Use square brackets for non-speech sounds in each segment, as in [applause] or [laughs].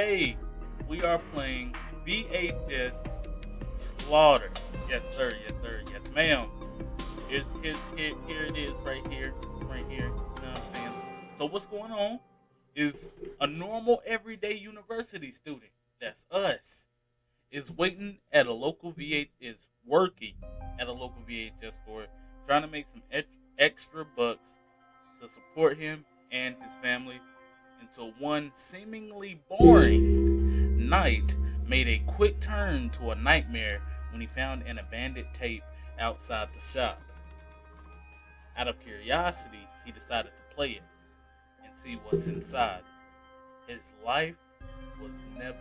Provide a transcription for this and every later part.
today we are playing VHS Slaughter. Yes, sir. Yes, sir. Yes, ma'am. Here's, here's, here, here it is, right here, right here. You know what I'm saying? So what's going on is a normal everyday university student. That's us. Is waiting at a local VH is working at a local VHS store, trying to make some ex- extra bucks to support him and his family until one seemingly boring night made a quick turn to a nightmare when he found an abandoned tape outside the shop. Out of curiosity, he decided to play it and see what's inside. His life was never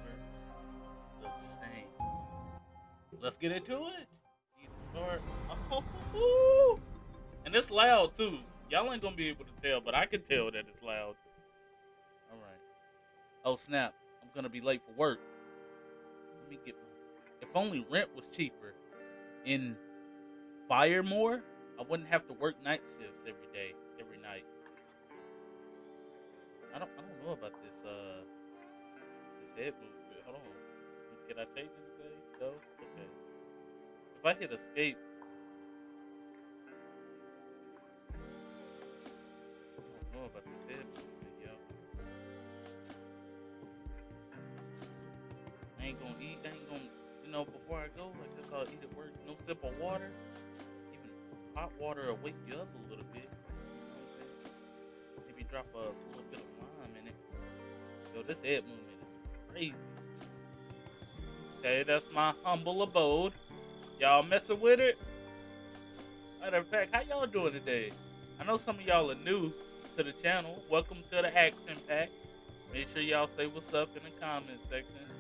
the same. Let's get into it. [laughs] And it's loud too. Y'all ain't gonna be able to tell, but I can tell that it's loud. Oh snap! I'm gonna be late for work. Let me get. My... If only rent was cheaper and Firemore, I wouldn't have to work night shifts every day, every night. I don't. I don't know about this. Uh, this head movement. Hold on. Can I change this today? No. Okay. If I hit escape. I don't know about this head movement, ain't gonna eat. I ain't gonna, you know, before I go, I guess I'll eat at work. No sip of water. Even hot water will wake you up a little bit. Maybe drop a little bit of lime in it. Yo, this head movement is crazy. Okay, that's my humble abode. Y'all messing with it? Matter of fact, how y'all doing today? I know some of y'all are new to the channel. Welcome to the action pack. Make sure y'all say what's up in the comment section.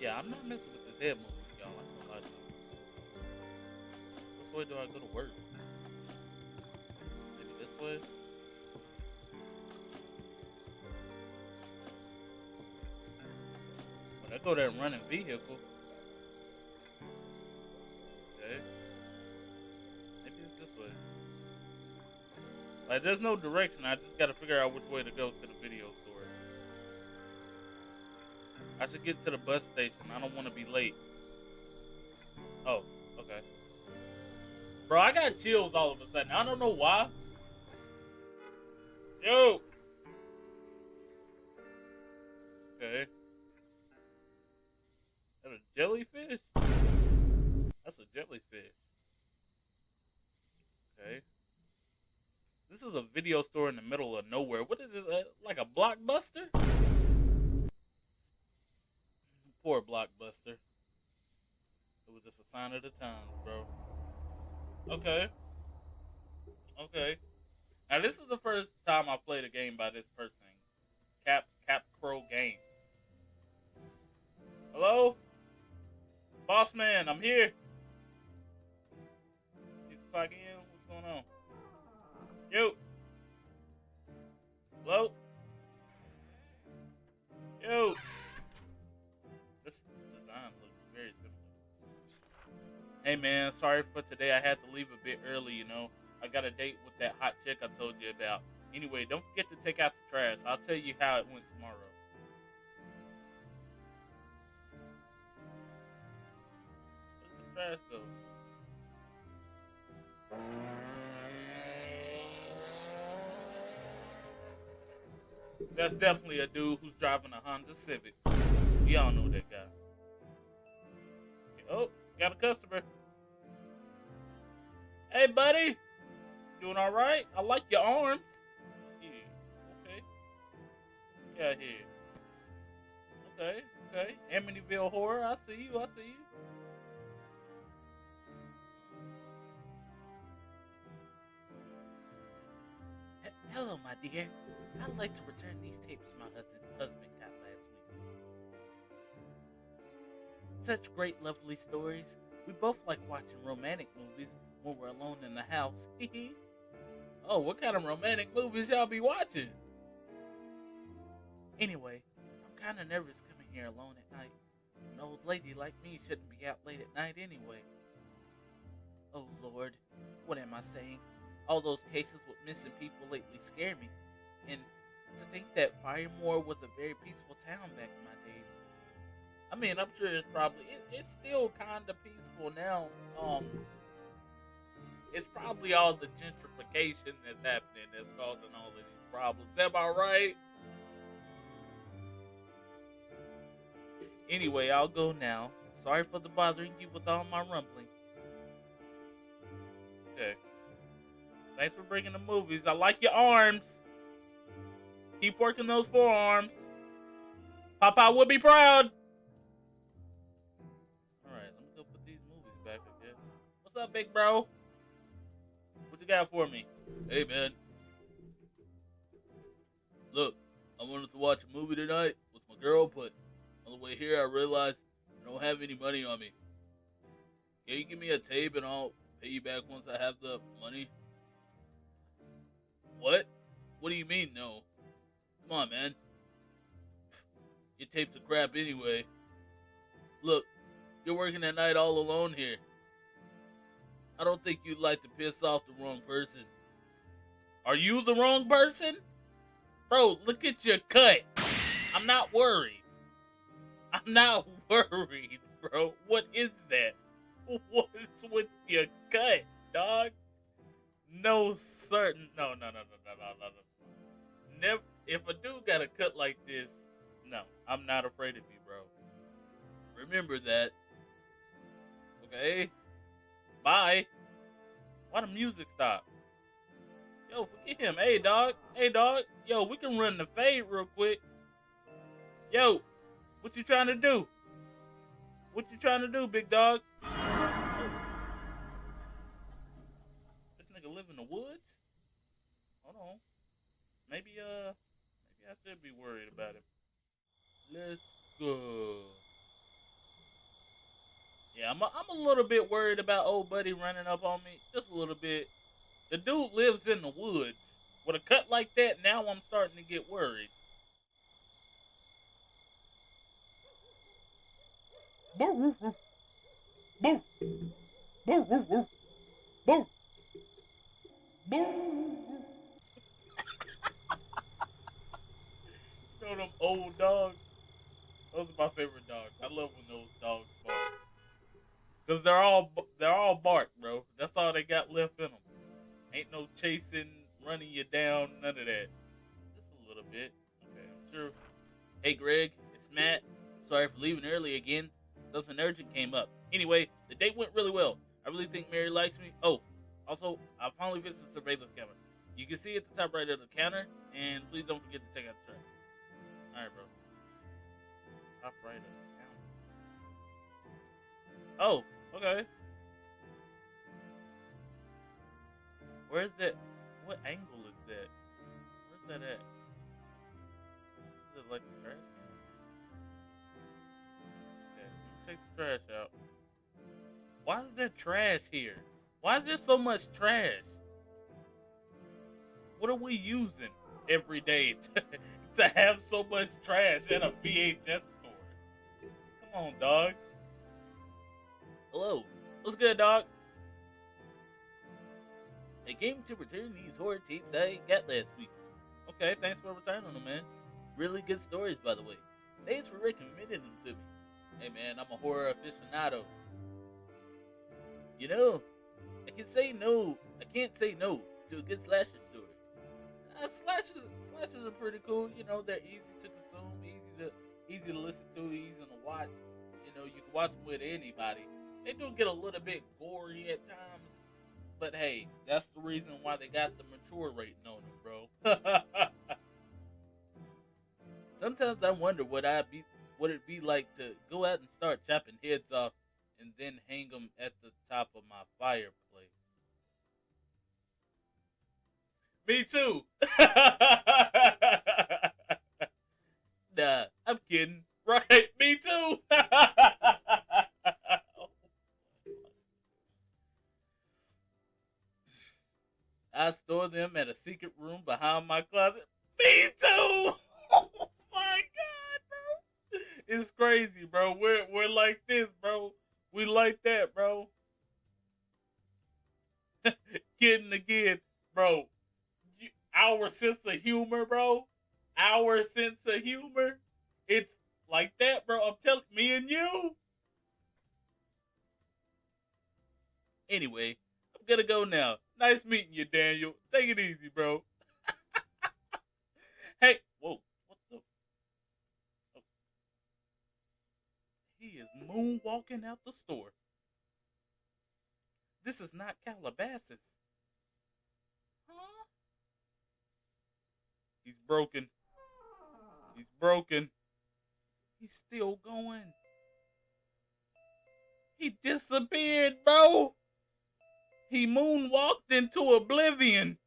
Yeah, I'm not messing with this head movement, y'all. I ain't gonna lie to you. Which way do I go to work? Maybe this way? When I go there running vehicle. Okay. Maybe it's this way. Like, there's no direction. I just gotta figure out which way to go to the video store. I should get to the bus station. I don't want to be late. Oh, okay. Bro, I got chills all of a sudden. I don't know why. Yo! Okay. Okay. Now this is the first time I played a game by this person. Cap Cap Pro Games. Hello? Boss man, I'm here. Need to in? What's going on? Yo. Hello? Yo. This design looks very similar. Hey man, sorry for today. I had leave a bit early, you know. I got a date with that hot chick I told you about. Anyway, don't forget to take out the trash. I'll tell you how it went tomorrow. Where's the trash go? That's definitely a dude who's driving a Honda Civic. Y'all know that guy. Okay, Oh, got a customer. Hey, buddy. Doing all right? I like your arms. Yeah. Okay. Yeah, here. Okay. Okay. Amityville horror. I see you. I see you. Hello, my dear. I'd like to return these tapes my husband, husband got last week. Such great, lovely stories. We both like watching romantic movies when we're alone in the house. [laughs] oh, what kind of romantic movies y'all be watching? Anyway, I'm kind of nervous coming here alone at night. An old lady like me shouldn't be out late at night anyway. Oh Lord, what am I saying? All those cases with missing people lately scare me. And to think that Firemore was a very peaceful town back in my days. I mean, I'm sure it's probably it, it's still kind of peaceful now. Um, it's probably all the gentrification that's happening that's causing all of these problems. Am I right? Anyway, I'll go now. Sorry for the bothering you with all my rumbling. Okay. Thanks for bringing the movies. I like your arms. Keep working those forearms. Papa would be proud. Alright, let me go put these movies back, again. What's up, big bro? Got for me? Hey, man. Look, I wanted to watch a movie tonight with my girl, but on the way here I realized I don't have any money on me. Can you give me a tape and I'll pay you back once I have the money? What? What do you mean, no? Come on, man. Your tapes are crap anyway. Look, you're working at night all alone here. I don't think you'd like to piss off the wrong person. Are you the wrong person? Bro, look at your cut. I'm not worried. I'm not [laughs] worried, bro. What is that? [laughs] What's with your cut, dog? No certain. No, no, no, no, no, no, no, no. Never. If a dude got a cut like this, no, I'm not afraid of you, bro. Remember that. Okay. Why the music stop? Yo, forget him. Hey, dog. Hey, dog. Yo, we can run the fade real quick. Yo, what you trying to do? What you trying to do, big dog? This nigga live in the woods? Hold on. Maybe, uh, maybe I should be worried about him. Let's go. Yeah, I'm a, I'm a little bit worried about old buddy running up on me. Just a little bit. The dude lives in the woods. With a cut like that, now I'm starting to get worried. Boo! Boo! Boo! Boo! Boo! Boo! you know them old dogs? Those are my favorite dogs. I love when those dogs bark. Cause they're all they're all bark, bro. That's all they got left in them. Ain't no chasing, running you down, none of that. Just a little bit. Okay, I'm sure. Hey, Greg, it's Matt. Sorry for leaving early again. Something urgent came up. Anyway, the date went really well. I really think Mary likes me. Oh, also, I finally fixed the surveillance camera. You can see at the top right of the counter, and please don't forget to take out the trash. Alright, bro. Top right of the counter. Oh, okay. Where's that? What angle is that? Where's that at? Is it like trash can? Okay, take the trash out. Why is there trash here? Why is there so much trash? What are we using every day [laughs] to, to have so much trash at a VHS store? Come on, dog. Hello. What's good, dog? I came to return these horror tapes I got last week. Okay, thanks for returning them, man. Really good stories, by the way. Thanks for recommending them to me. Hey, man, I'm a horror aficionado. You know, I can say no. I can't say no to a good slasher story. Uh, slashers, slashers are pretty cool. You know, they're easy to consume, easy to easy to listen to, easy to watch. You know, you can watch them with anybody. They do get a little bit gory at times, but hey, that's the reason why they got the mature rating on them, bro. [laughs] Sometimes I wonder what I'd be, what it'd be like to go out and start chopping heads off, and then hang them at the top of my fireplace. Me too. [laughs] nah, I'm kidding. [laughs] Right, me too. I store them at a secret room behind my closet. Me too. [laughs] Oh my god, bro. It's crazy, bro. We're we're like this, bro. We like that, bro. [laughs] Kidding again, bro. Our sense of humor, bro. our sense of humor, it's like that, bro. I'm telling me and you. Anyway, I'm gonna go now. Nice meeting you, Daniel. Take it easy, bro. [laughs] hey, whoa, what the? Oh. He is moonwalking out the store. This is not Calabasas. Huh? He's broken. He's broken. He's still going. He disappeared, bro. He moonwalked into oblivion.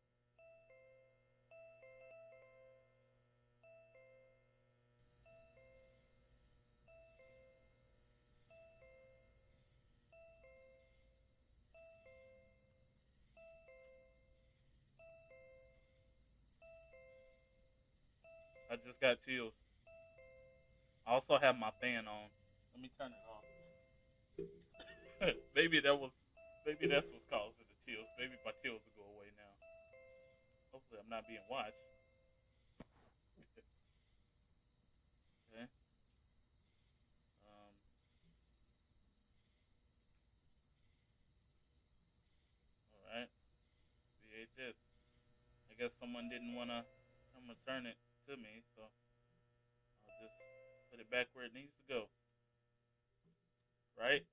I just got chills. I also have my fan on. Let me turn it off. [laughs] maybe that was, maybe that's what's causing the chills. Maybe my chills will go away now. Hopefully, I'm not being watched. [laughs] okay. Um. All right. VHS. I guess someone didn't wanna come return it to me, so I'll just put it back where it needs to go. Right?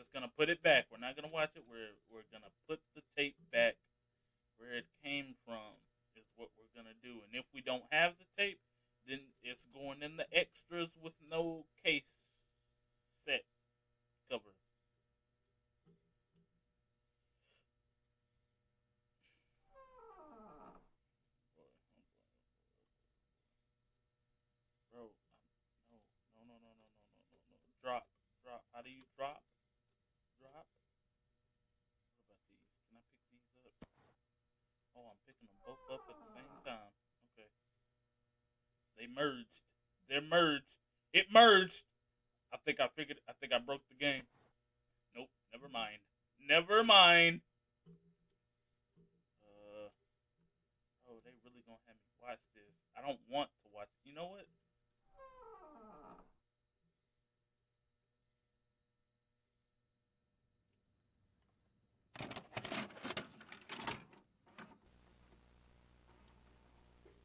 Just gonna put it back. We're not gonna watch it. We're we're gonna put the tape back where it came from. Is what we're gonna do. And if we don't have the tape, then it's going in the extras with no case set cover. Bro, no, no, no, no, no, no, no, no. Drop, drop. How do you? Drop. What about these? Can I pick these up? Oh, I'm picking them both up at the same time. Okay. They merged. They're merged. It merged. I think I figured. I think I broke the game. Nope. Never mind. Never mind. Uh. Oh, they really gonna have me watch this. I don't want to watch. You know what?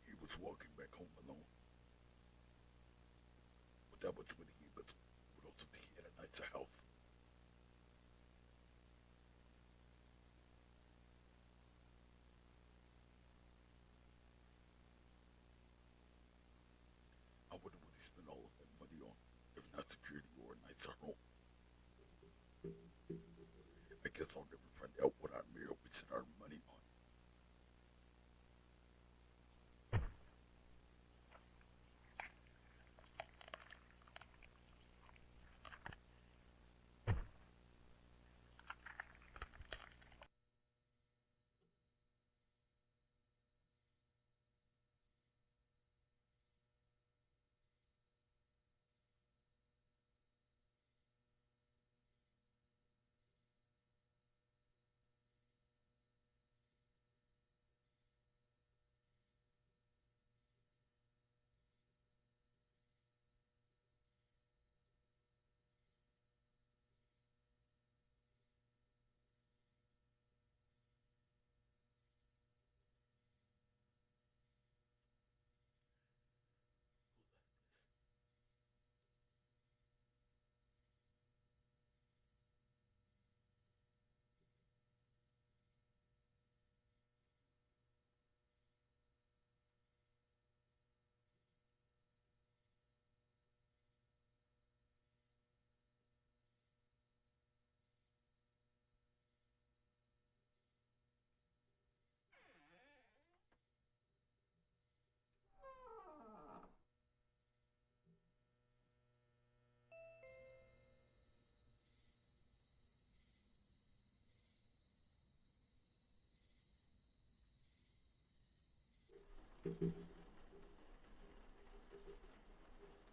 He was walking back home alone. Without much money, but would also think he had a nicer house. I wonder what he spent all of that money on, if not security or a nicer home. I guess I'll never find out what our mayor wasted our money on.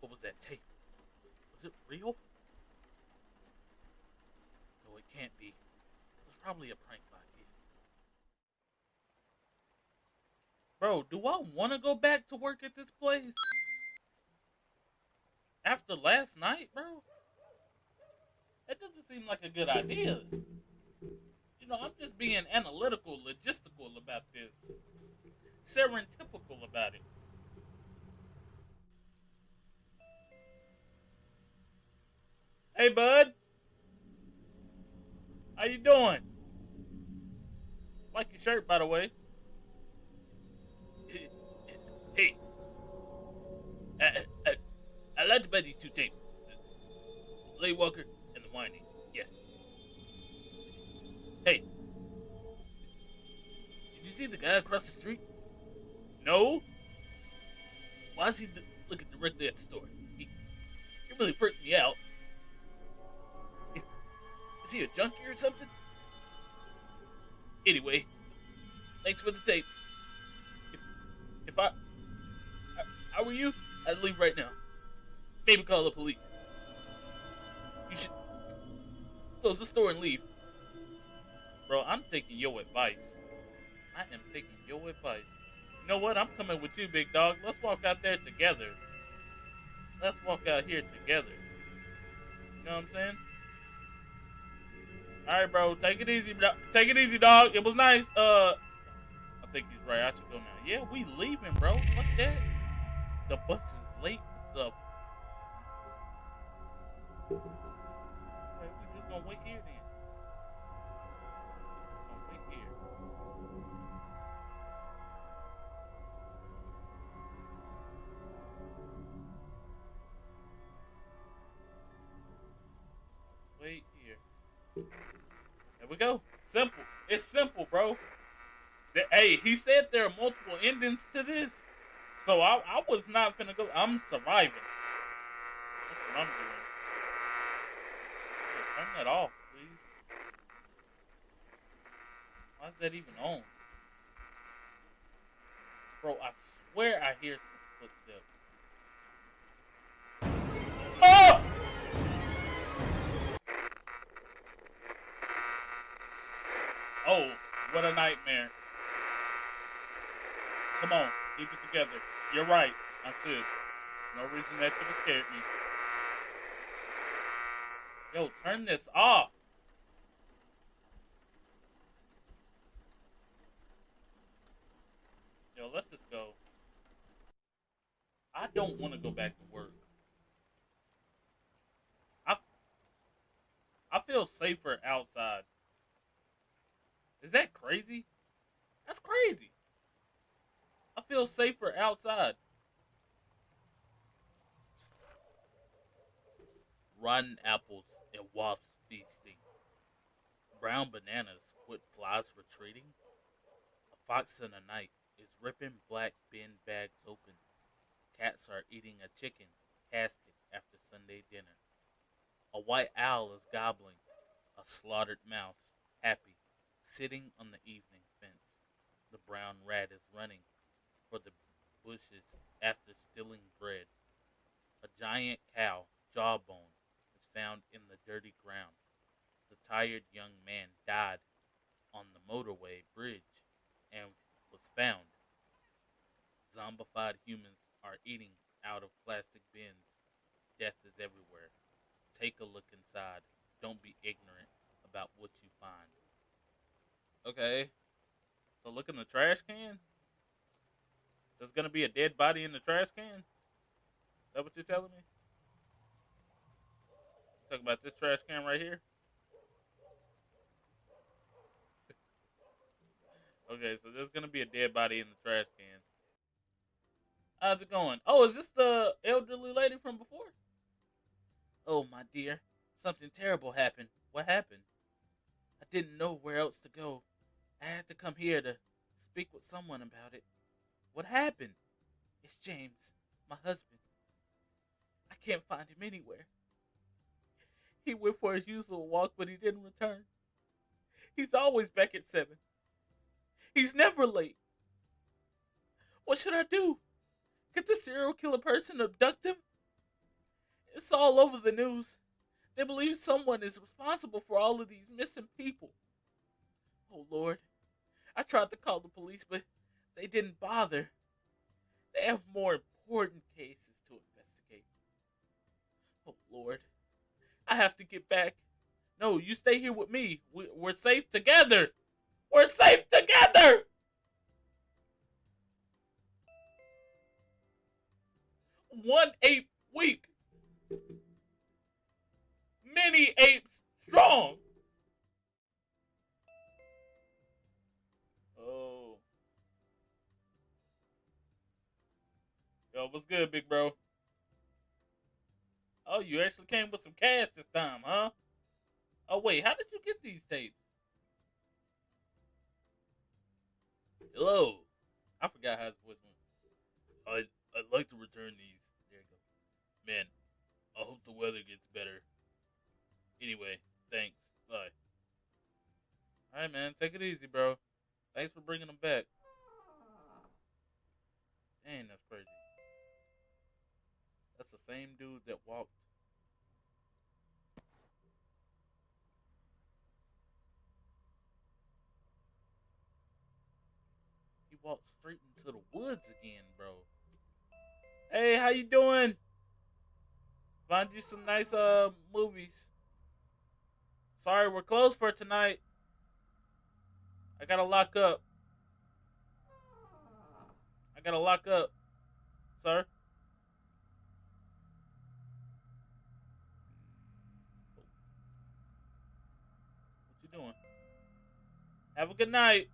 What was that tape? Was it real? No, it can't be. It was probably a prank by kid. Bro, do I want to go back to work at this place? After last night, bro? That doesn't seem like a good idea. You know, I'm just being analytical, logistical about this, serendipitical about it. Hey, bud. How you doing? Like your shirt, by the way. [laughs] Hey, I, I, I'd like to buy these two tapes. The Walker and the Whining. Yes. Hey, did you see the guy across the street? No? Why is he looking directly at the store? He, he really freaked me out. Is, is he a junkie or something? Anyway, thanks for the tapes. If, if I, I, I were you, I'd leave right now. Maybe call the police. You should close the store and leave. Bro, I'm taking your advice. I am taking your advice. You know what? I'm coming with you, big dog. Let's walk out there together. Let's walk out here together. You know what I'm saying? All right, bro. Take it easy, bro. Take it easy, dog. It was nice. Uh, I think he's right. I should go now. Yeah, we leaving, bro. Fuck that. The bus is late. The. We just gonna wait here we go. Simple. It's simple, bro. The- hey, he said there are multiple endings to this. So I, I was not gonna go. I'm surviving. That's what I'm doing. Turn that off, please. Why is that even on? Bro, I swear I hear some footsteps. Oh, what a nightmare. Come on, keep it together. You're right. I should. No reason that should have scared me. Yo, turn this off. Yo, let's just go. I don't want to go back to work. I I feel safer outside. Is that crazy? That's crazy. I feel safer outside. rotten apples and wasps feasting, brown bananas with flies retreating. A fox in the night is ripping black bin bags open. Cats are eating a chicken casket after Sunday dinner. A white owl is gobbling, a slaughtered mouse happy, sitting on the evening fence. The brown rat is running for the bushes after stealing bread. A giant cow, jawbone, is found in the dirty ground. The tired young man died on the motorway bridge and was found. Zombified humans are eating out of plastic bins. Death is everywhere. Take a look inside. Don't be ignorant about what you find. Okay. So look in the trash can. There's gonna be a dead body in the trash can. Is that what you're telling me? Talk about this trash can right here. [laughs] okay, so there's gonna be a dead body in the trash can. How's it going? Oh, is this the elderly lady from before? Oh, my dear, something terrible happened. What happened? I didn't know where else to go. I had to come here to speak with someone about it. What happened? It's James, my husband. I can't find him anywhere. He went for his usual walk, but he didn't return. He's always back at seven. He's never late. What should I do? Could the serial killer person abduct him? It's all over the news. They believe someone is responsible for all of these missing people. Oh Lord. I tried to call the police, but they didn't bother. They have more important cases to investigate. Oh, Lord. I have to get back. No, you stay here with me. We, we're safe together. We're safe together. One ape weak. Many apes strong. Yo, what's good, big bro? Oh, you actually came with some cash this time, huh? Oh, wait, how did you get these tapes? Hello. I forgot how his voice went. I'd, I'd like to return these. There you go. Man, I hope the weather gets better. Anyway, thanks. Bye. All right, man, take it easy, bro. Thanks for bringing them back. Dang, that's crazy. Same dude that walked. He walked straight into the woods again, bro. Hey, how you doing? Find you some nice uh movies. Sorry, we're closed for tonight. I gotta lock up. I gotta lock up, sir. Have a good night.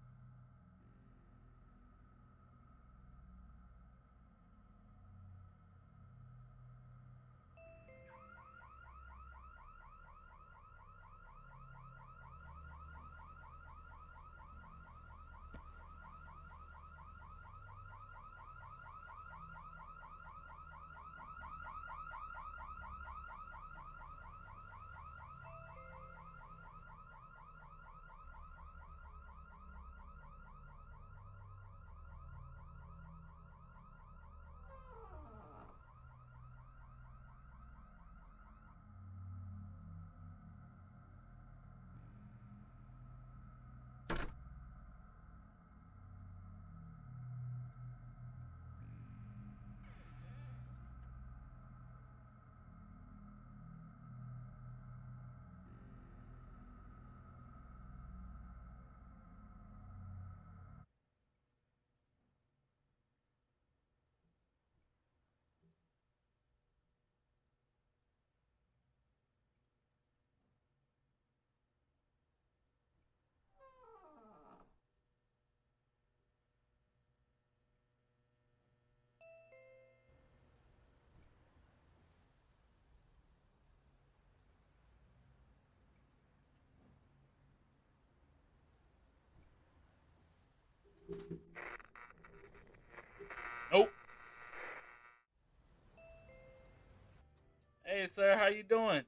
Sir, how you doing?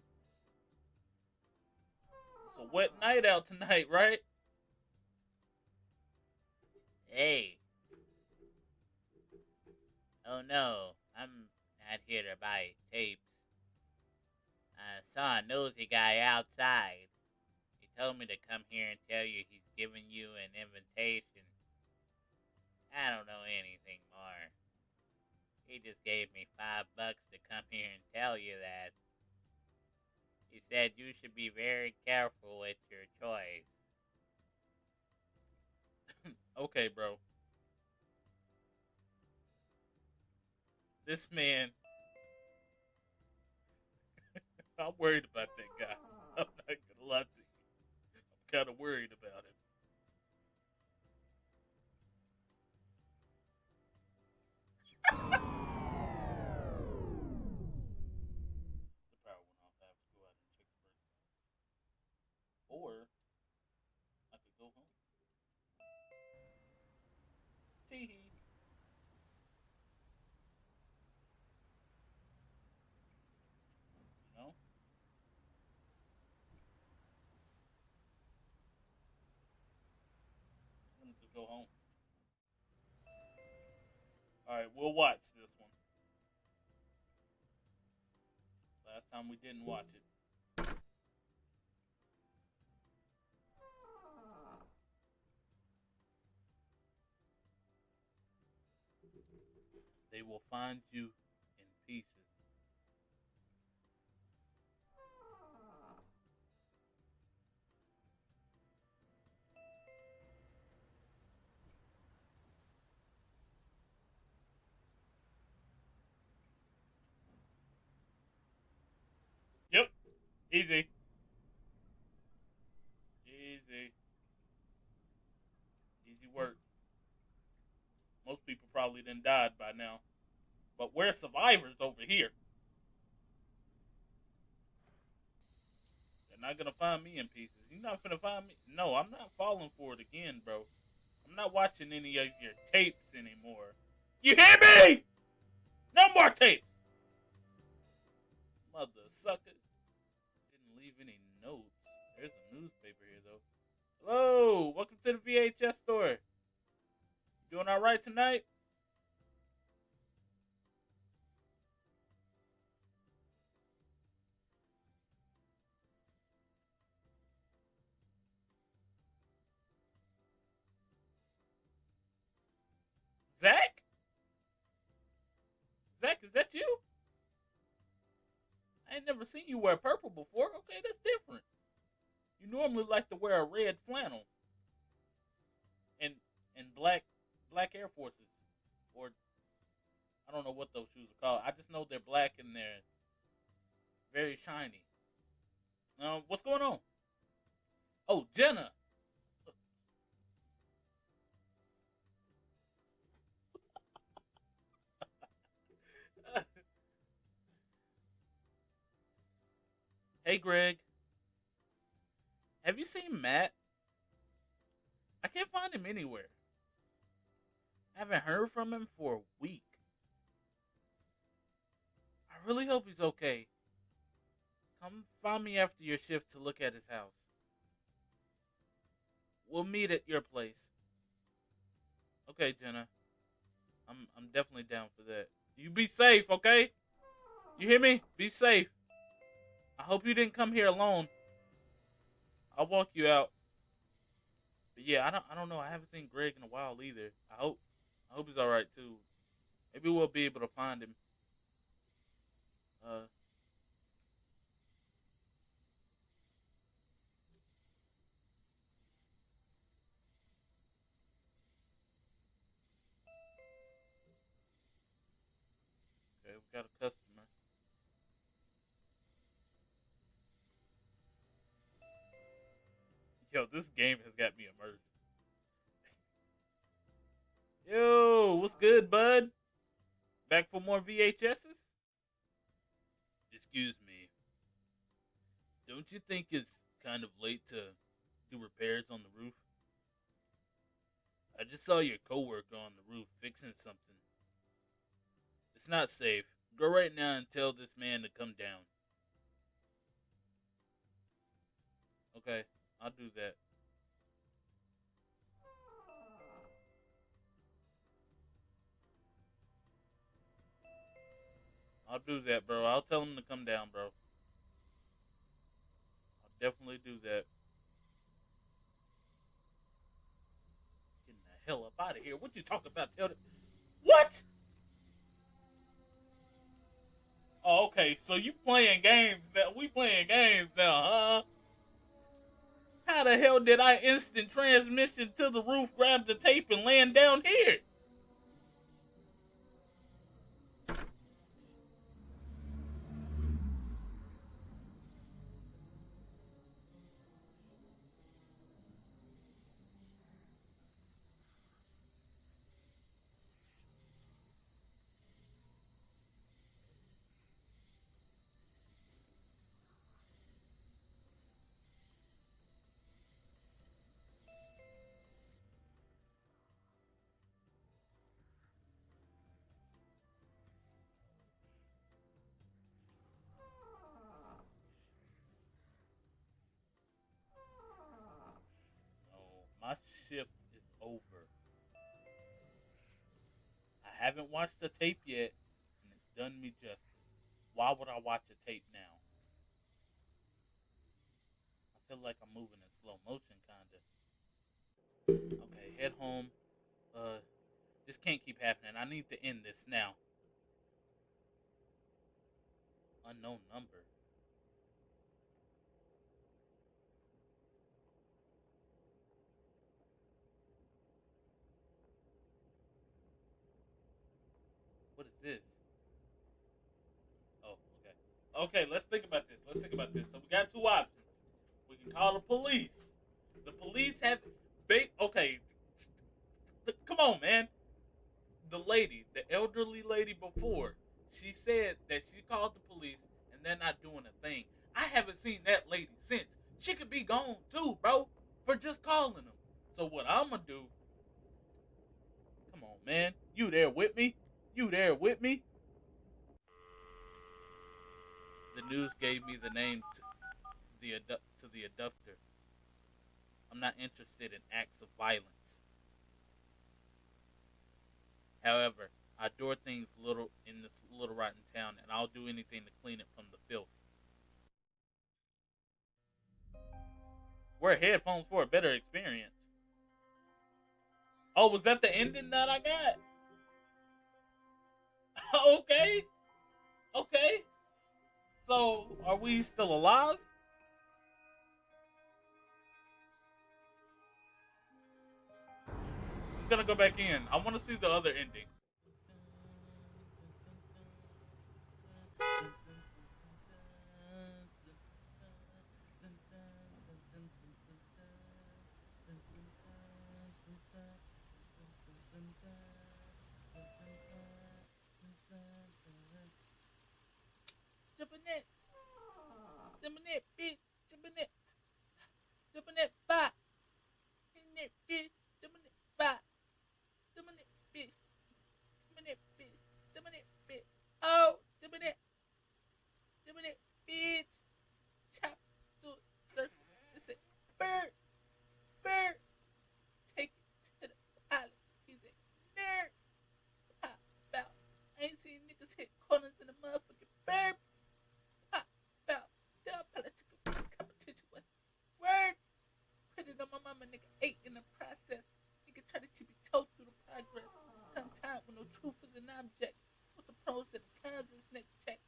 It's a wet night out tonight, right? Hey. Oh no, I'm not here to buy tapes. I saw a nosy guy outside. He told me to come here and tell you he's giving you an invitation. I don't know anything. He just gave me five bucks to come here and tell you that. He said you should be very careful with your choice. [coughs] Okay, bro. This man. [laughs] I'm worried about that guy. [laughs] I'm not gonna lie to you. I'm kind of worried about him. the [laughs] go home. Alright, we'll watch this one. Last time we didn't watch it. they will find you in pieces. Easy. Easy. Easy work. Most people probably done died by now. But we're survivors over here. They're not gonna find me in pieces. You're not gonna find me. No, I'm not falling for it again, bro. I'm not watching any of your tapes anymore. You hear me? No more tapes. Mother sucker. Notes. There's a newspaper here though. Hello, welcome to the VHS store. Doing all right tonight? Zach? Zach, is that you? I ain't never seen you wear purple before. Okay, that's different. You normally like to wear a red flannel and and black black Air Forces, or I don't know what those shoes are called. I just know they're black and they're very shiny. Um, what's going on? Oh, Jenna. Hey, Greg. Have you seen Matt? I can't find him anywhere. I haven't heard from him for a week. I really hope he's okay. Come find me after your shift to look at his house. We'll meet at your place. Okay, Jenna. I'm I'm definitely down for that. You be safe, okay? You hear me? Be safe. I hope you didn't come here alone. I'll walk you out. But yeah, I don't I don't know. I haven't seen Greg in a while either. I hope I hope he's all right too. Maybe we'll be able to find him. Uh. Okay, we got a customer. Yo, this game has got me immersed. [laughs] Yo, what's good, bud? Back for more VHSs? Excuse me. Don't you think it's kind of late to do repairs on the roof? I just saw your coworker on the roof fixing something. It's not safe. Go right now and tell this man to come down. Okay, I'll do that. I'll do that, bro. I'll tell him to come down, bro. I'll definitely do that. Getting the hell up out of here. What you talking about? Tell them. What? Oh, okay. So you playing games now? We playing games now, huh? How the hell did I instant transmission to the roof, grab the tape, and land down here? Is over. I haven't watched the tape yet, and it's done me justice. Why would I watch a tape now? I feel like I'm moving in slow motion, kinda. Okay, head home. Uh, This can't keep happening. I need to end this now. Unknown number. This? Oh, okay. Okay, let's think about this. Let's think about this. So we got two options. We can call the police. The police have ba- okay. Come on, man. The lady, the elderly lady before, she said that she called the police and they're not doing a thing. I haven't seen that lady since. She could be gone too, bro, for just calling them. So what I'm gonna do? Come on, man. You there with me? You there with me? The news gave me the name to the to the abductor. I'm not interested in acts of violence. However, I adore things little in this little rotten town, and I'll do anything to clean it from the filth. Wear headphones for a better experience. Oh, was that the ending that I got? [laughs] okay. Okay. So, are we still alive? I'm gonna go back in. I want to see the other ending. Jumping it, bitch, jumping it, jumping it, five, in it, bitch, jumping it, five, jumping it, bitch, jumping it, bitch, jumping it, bitch, oh, jumping it, jumping it, bitch, chop, do it, sir, it's a bird, bird, take it to the pilot, he's a nerd, pop out, I ain't seen niggas hit corners in the motherfucking burbs. Pop out. The political competition was word. Put it on my mama, nigga. Eight in the process. Nigga try to be told through the progress. Tongue tied when no truth is an object. What's the pros and the cons of this next check?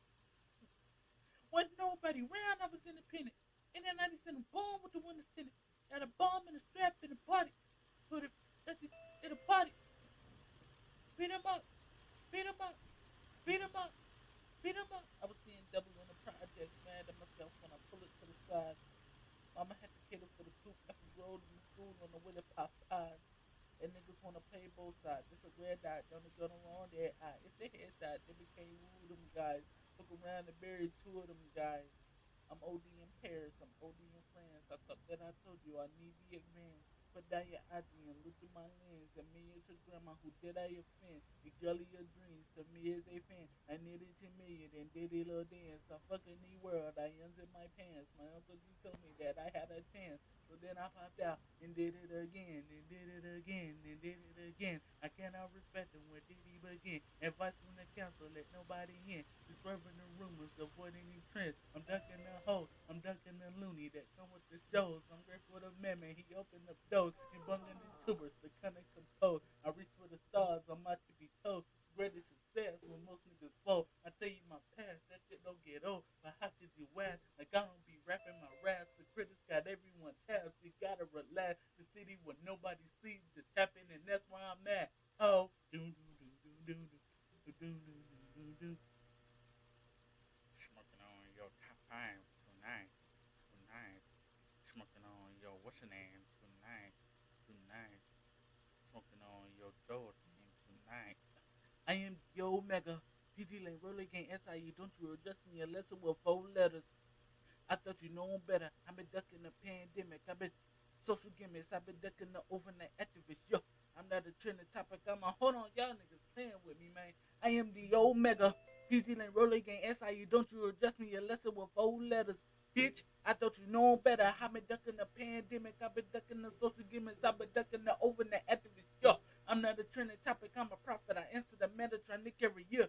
Wasn't nobody round, I was independent. And then I just sent a bomb with the windows tinted. Got a bomb and a strap in the body. Put it that's it, in the body. Beat him up. Beat him up. Beat him up. Beat him up. I was seeing double on the project, mad at myself when I pull it to the side. Mama had to cater for the coop after road in the school on the way to pop eyes. And niggas wanna play both sides. It's a red dot, don't go wrong there. Eye. It's the head side. They became woo them guys. Look around and buried two of them guys. I'm OD in Paris. I'm OD in France. I thought that I told you I need the down your and look through my lens. And me and your grandma, who did I offend? The girl of your dreams to me is a fan. I needed 10 million and did a little dance. I'm fucking the world. I ends in my pants. My uncle G told me that I had a chance. So then I popped out and did it again, and did it again, and did it again. I cannot respect him. Where did he begin? Advice from the council, let nobody in. Disturbing the rumors, avoiding any trends. I'm ducking the hoe, I'm ducking the loony that come with the shows. I'm grateful to man, man. He opened up doors and bungling the tubers, the kind of composed. I reach for the stars, I'm out to be told. Greatest success when most niggas fall. I tell you my past, that shit don't get old. But how could you ask? Like I don't be rapping my raps. The critics got everyone tapped. You gotta relax. The city where nobody sleeps, just tap in, and that's where I'm at. Oh, do do do do do do do do do do. Smoking on your top five tonight, tonight. Smoking on your what's your name tonight, tonight. Smoking on your Jordan tonight. I am the Omega. PG Lane, Roller Gang, SIE. Don't you address me a lesson with four letters. I thought you know better. I've been ducking the pandemic. I've been social gimmicks. I've been ducking the overnight activist. Yo, I'm not a trending topic. I'm a hold on, y'all niggas playing with me, man. I am the Omega. PG Lane, Roller Gang, SIE. Don't you address me a lesson with four letters. Bitch, I thought you know better. I've been ducking the pandemic. I've been ducking the social gimmicks. I've been ducking the overnight activist. Yo, I'm not a trending topic. I'm a prophet. I answer I make every year.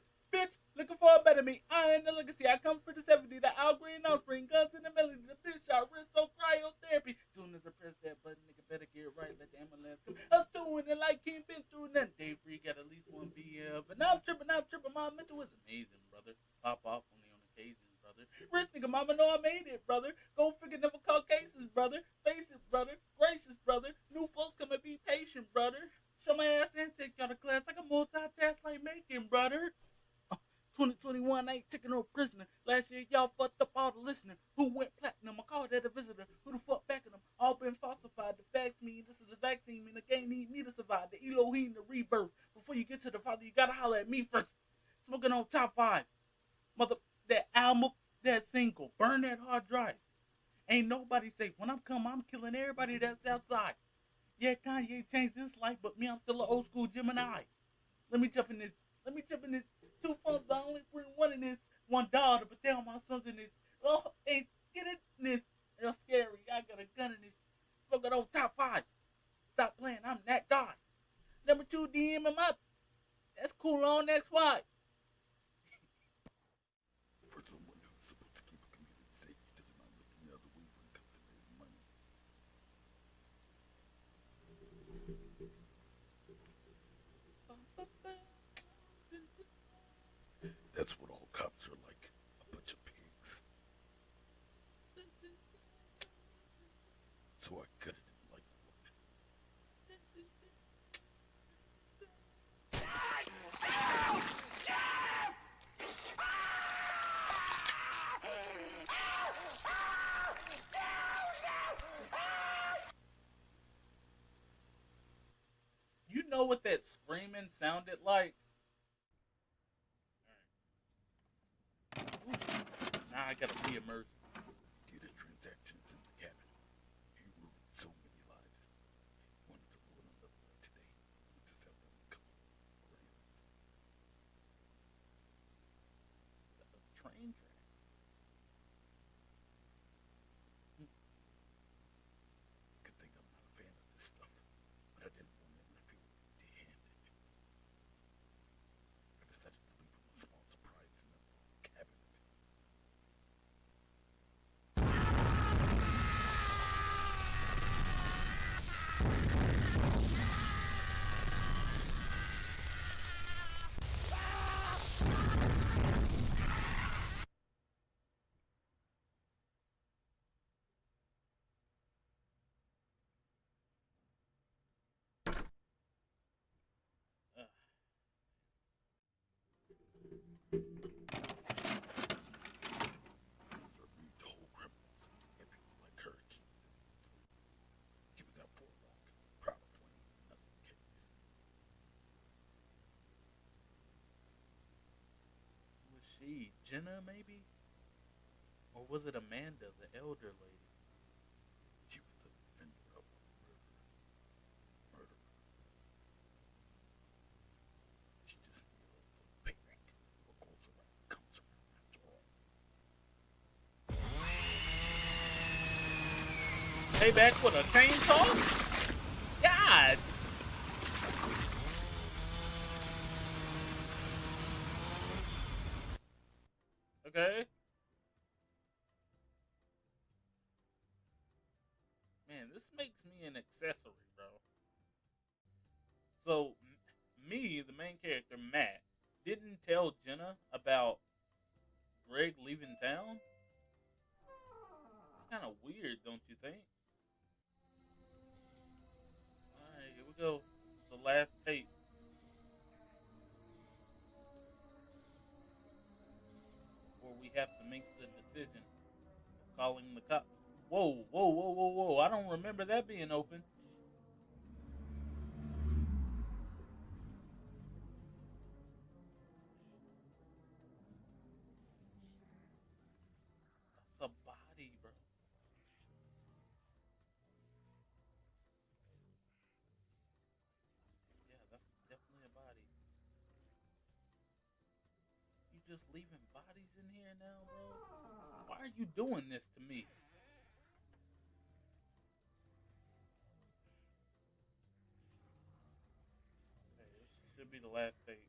That's outside. Yeah, Kanye changed his life, but me, I'm still an old school Gemini. Let me jump in this. Let me jump in this. Two phones, I only bring one in this. One daughter, but damn, my son's in this. Oh, and get in this. It's scary. I got a gun in this. Smoking on top five. Stop playing. I'm that guy. Number two, DM him up. That's cool on next why. For someone who's supposed to keep a community safe, he does not look any other way when it comes to making money. That's what all cops are like. A bunch of pigs. So I cut it in like wood. You know what that screaming sounded like? Now I gotta be immersed. Data transactions in the cabin. He ruined so many lives. Wanted to ruin another one today. Just have them come grams. A train track. Good thing I'm not a fan of this stuff, but I didn't want him to feel empty-handed. I decided to leave him a small surprise in the cabin of his. Ugh. Police are made to hold criminals, and people like her keep them free. She was out for a walk, proud of winning another case. Was she Jenna, maybe? Or was it Amanda, the elder lady? She was the defender of a murder. Murderer. She just kneeled for payback. What goes around comes around after all. Payback with a chainsaw? God! Okay. Man, this makes me an accessory, bro. So, me, the main character, Matt, didn't tell Jenna about Greg leaving town? It's kind of weird, don't you think? Alright, here we go. The last tape. Have to make the decision of calling the cops. Whoa, whoa, whoa, whoa, whoa. I don't remember that being open. You doing this to me? Okay, this should be the last tape.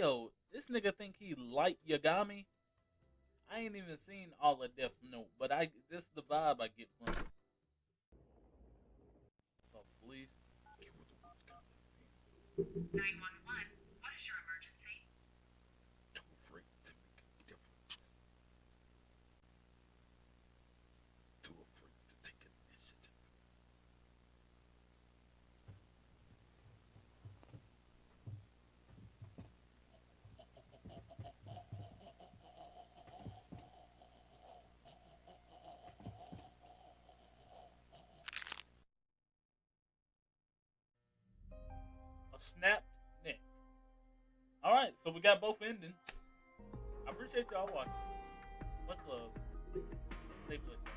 Yo, this nigga think he light Yagami. I ain't even seen all of Death Note, but I this is the vibe I get from police. You were the ones contacting me. 911, so we got both endings. I appreciate y'all watching. Much love. Stay blessed.